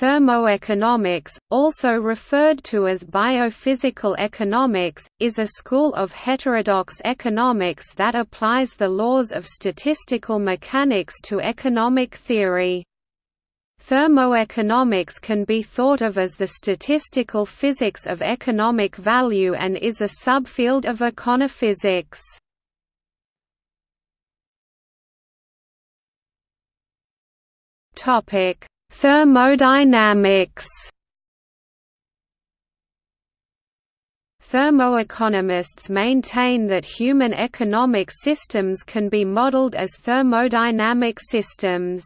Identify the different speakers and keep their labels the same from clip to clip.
Speaker 1: Thermoeconomics, also referred to as biophysical economics, is a school of heterodox economics that applies the laws of statistical mechanics to economic theory. Thermoeconomics can be thought of as the statistical physics of economic value and is a subfield of econophysics. Topic Thermodynamics Thermoeconomists maintain that human economic systems can be modeled as thermodynamic systems.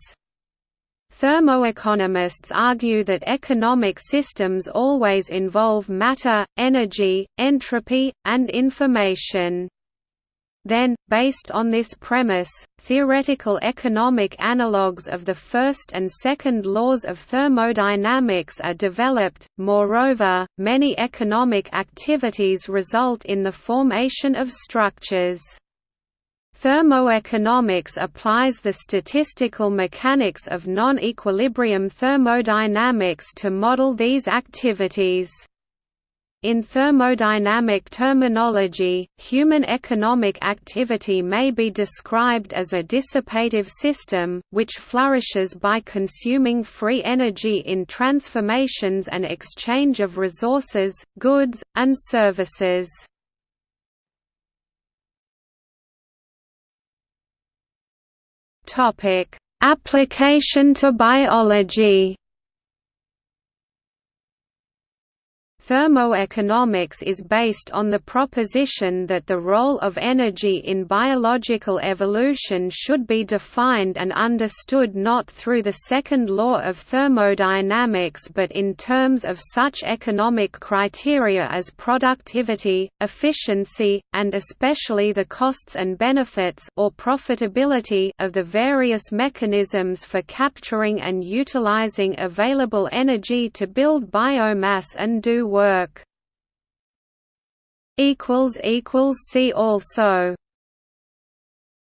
Speaker 1: Thermoeconomists argue that economic systems always involve matter, energy, entropy, and information. Then, based on this premise, theoretical economic analogues of the first and second laws of thermodynamics are developed. Moreover, many economic activities result in the formation of structures. Thermoeconomics applies the statistical mechanics of non-equilibrium thermodynamics to model these activities. In thermodynamic terminology, human economic activity may be described as a dissipative system, which flourishes by consuming free energy in transformations and exchange of resources, goods, and services. Application to biology Thermoeconomics is based on the proposition that the role of energy in biological evolution should be defined and understood not through the second law of thermodynamics but in terms of such economic criteria as productivity, efficiency, and especially the costs and benefits or profitability of the various mechanisms for capturing and utilizing available energy to build biomass and do work. See also